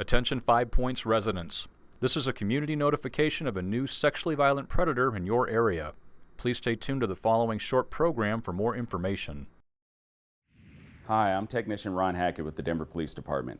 Attention Five Points residents. This is a community notification of a new sexually violent predator in your area. Please stay tuned to the following short program for more information. Hi, I'm Technician Ron Hackett with the Denver Police Department.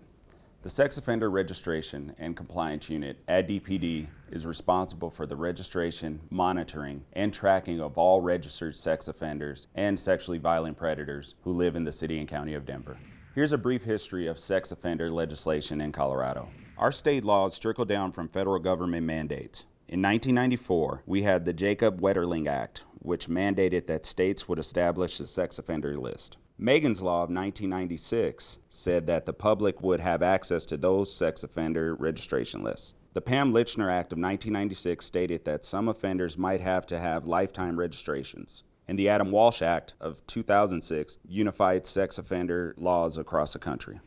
The Sex Offender Registration and Compliance Unit at DPD is responsible for the registration, monitoring, and tracking of all registered sex offenders and sexually violent predators who live in the City and County of Denver. Here's a brief history of sex offender legislation in Colorado. Our state laws trickle down from federal government mandates. In 1994, we had the Jacob Wetterling Act, which mandated that states would establish a sex offender list. Megan's Law of 1996 said that the public would have access to those sex offender registration lists. The Pam Lychner Act of 1996 stated that some offenders might have to have lifetime registrations and the Adam Walsh Act of 2006 unified sex offender laws across the country.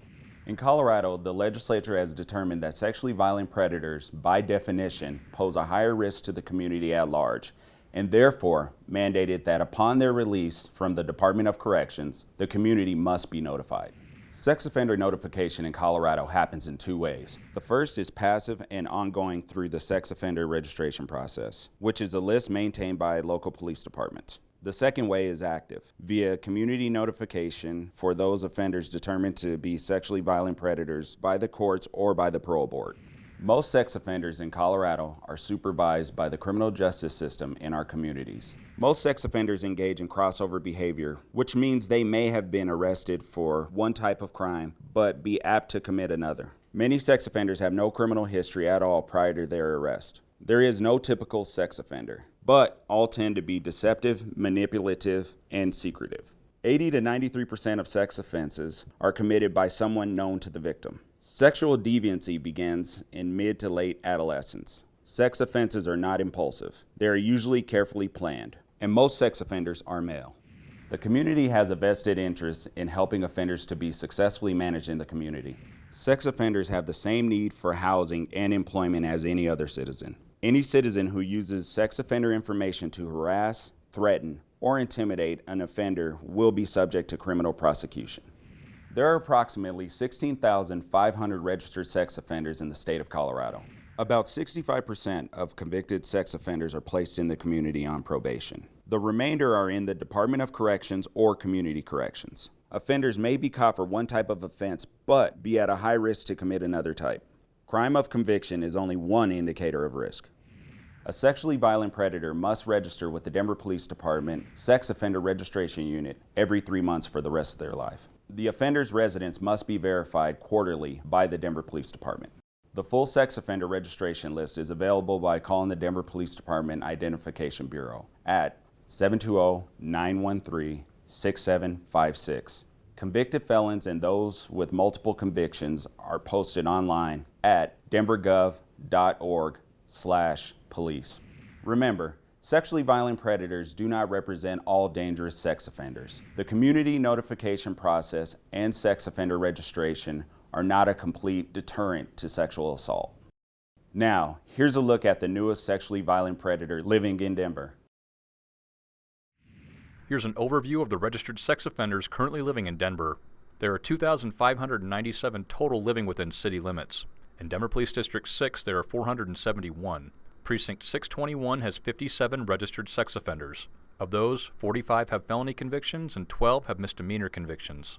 In Colorado, the legislature has determined that sexually violent predators, by definition, pose a higher risk to the community at large, and therefore mandated that upon their release from the Department of Corrections, the community must be notified. Sex offender notification in Colorado happens in two ways. The first is passive and ongoing through the sex offender registration process, which is a list maintained by local police departments. The second way is active, via community notification for those offenders determined to be sexually violent predators by the courts or by the parole board. Most sex offenders in Colorado are supervised by the criminal justice system in our communities. Most sex offenders engage in crossover behavior, which means they may have been arrested for one type of crime, but be apt to commit another. Many sex offenders have no criminal history at all prior to their arrest. There is no typical sex offender but all tend to be deceptive, manipulative, and secretive. 80 to 93% of sex offenses are committed by someone known to the victim. Sexual deviancy begins in mid to late adolescence. Sex offenses are not impulsive. They are usually carefully planned, and most sex offenders are male. The community has a vested interest in helping offenders to be successfully managed in the community. Sex offenders have the same need for housing and employment as any other citizen. Any citizen who uses sex offender information to harass, threaten, or intimidate an offender will be subject to criminal prosecution. There are approximately 16,500 registered sex offenders in the state of Colorado. About 65% of convicted sex offenders are placed in the community on probation. The remainder are in the Department of Corrections or Community Corrections. Offenders may be caught for one type of offense, but be at a high risk to commit another type. Crime of conviction is only one indicator of risk. A sexually violent predator must register with the Denver Police Department Sex Offender Registration Unit every three months for the rest of their life. The offender's residence must be verified quarterly by the Denver Police Department. The full sex offender registration list is available by calling the Denver Police Department Identification Bureau at 720-913-6756 Convicted felons and those with multiple convictions are posted online at denvergov.org slash police. Remember, sexually violent predators do not represent all dangerous sex offenders. The community notification process and sex offender registration are not a complete deterrent to sexual assault. Now, here's a look at the newest sexually violent predator living in Denver. Here's an overview of the registered sex offenders currently living in Denver. There are 2,597 total living within city limits. In Denver Police District 6, there are 471. Precinct 621 has 57 registered sex offenders. Of those, 45 have felony convictions and 12 have misdemeanor convictions.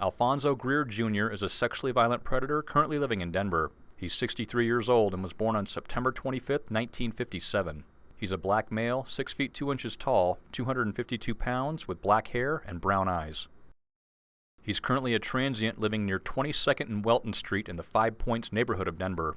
Alfonso Greer Jr. is a sexually violent predator currently living in Denver. He's 63 years old and was born on September 25, 1957. He's a black male, 6 feet 2 inches tall, 252 pounds, with black hair and brown eyes. He's currently a transient living near 22nd and Welton Street in the Five Points neighborhood of Denver.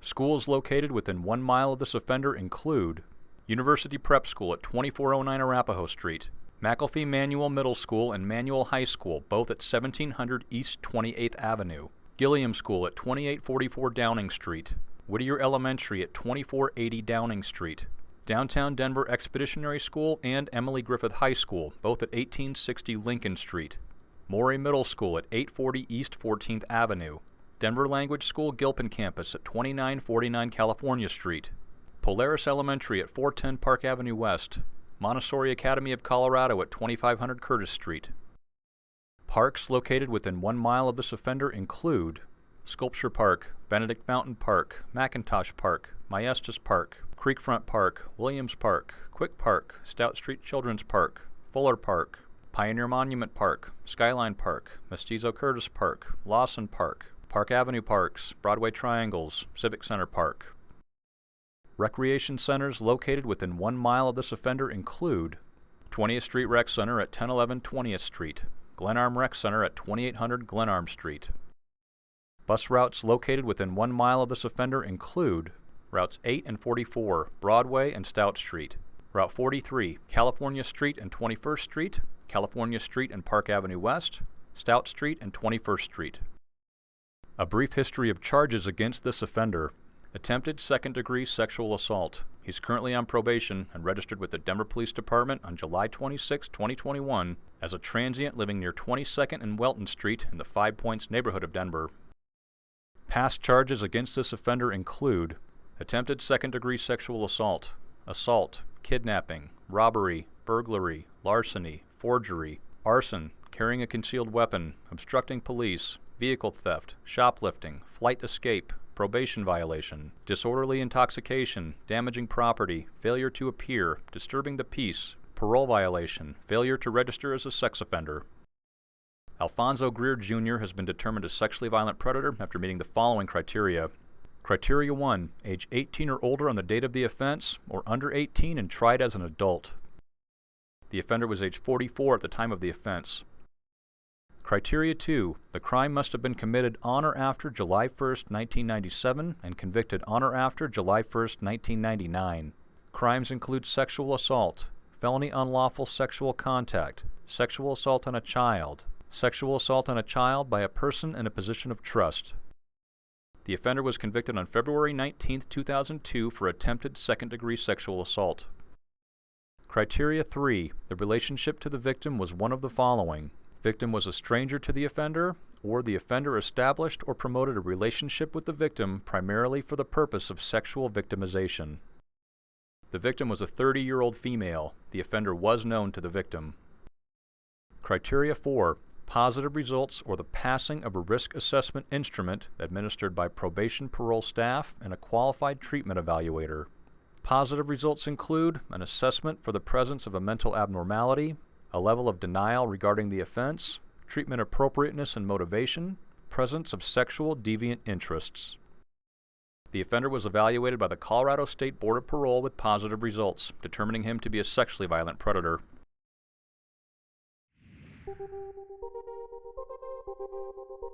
Schools located within one mile of this offender include University Prep School at 2409 Arapahoe Street, McAuliffe Manual Middle School and Manual High School, both at 1700 East 28th Avenue, Gilliam School at 2844 Downing Street, Whittier Elementary at 2480 Downing Street, Downtown Denver Expeditionary School and Emily Griffith High School, both at 1860 Lincoln Street, Morey Middle School at 840 East 14th Avenue, Denver Language School Gilpin Campus at 2949 California Street, Polaris Elementary at 410 Park Avenue West, Montessori Academy of Colorado at 2500 Curtis Street, Parks located within one mile of this offender include Sculpture Park, Benedict Fountain Park, McIntosh Park, Maestas Park, Creekfront Park, Williams Park, Quick Park, Stout Street Children's Park, Fuller Park, Pioneer Monument Park, Skyline Park, Mestizo Curtis Park, Lawson Park, Park Avenue Parks, Broadway Triangles, Civic Center Park. Recreation centers located within one mile of this offender include 20th Street Rec Center at 1011 20th Street, Glenarm Rec Center at 2800 Glenarm Street. Bus routes located within one mile of this offender include routes 8 and 44, Broadway and Stout Street, Route 43, California Street and 21st Street, California Street and Park Avenue West, Stout Street and 21st Street. A brief history of charges against this offender Attempted second degree sexual assault. He's currently on probation and registered with the Denver Police Department on July 26, 2021, as a transient living near 22nd and Welton Street in the Five Points neighborhood of Denver. Past charges against this offender include attempted second degree sexual assault, assault, kidnapping, robbery, burglary, larceny, forgery, arson, carrying a concealed weapon, obstructing police, vehicle theft, shoplifting, flight escape, probation violation, disorderly intoxication, damaging property, failure to appear, disturbing the peace, parole violation, failure to register as a sex offender. Alfonso Greer Jr. has been determined a sexually violent predator after meeting the following criteria. Criteria 1. Age 18 or older on the date of the offense, or under 18 and tried as an adult. The offender was age 44 at the time of the offense. Criteria 2. The crime must have been committed on or after July 1, 1997 and convicted on or after July 1, 1999. Crimes include sexual assault, felony unlawful sexual contact, sexual assault on a child, sexual assault on a child by a person in a position of trust. The offender was convicted on February 19, 2002 for attempted second-degree sexual assault. Criteria 3. The relationship to the victim was one of the following. Victim was a stranger to the offender, or the offender established or promoted a relationship with the victim primarily for the purpose of sexual victimization. The victim was a 30-year-old female. The offender was known to the victim. Criteria 4. Positive results or the passing of a risk assessment instrument administered by probation parole staff and a qualified treatment evaluator. Positive results include an assessment for the presence of a mental abnormality, a level of denial regarding the offense, treatment appropriateness and motivation, presence of sexual deviant interests. The offender was evaluated by the Colorado State Board of Parole with positive results, determining him to be a sexually violent predator. Thank you.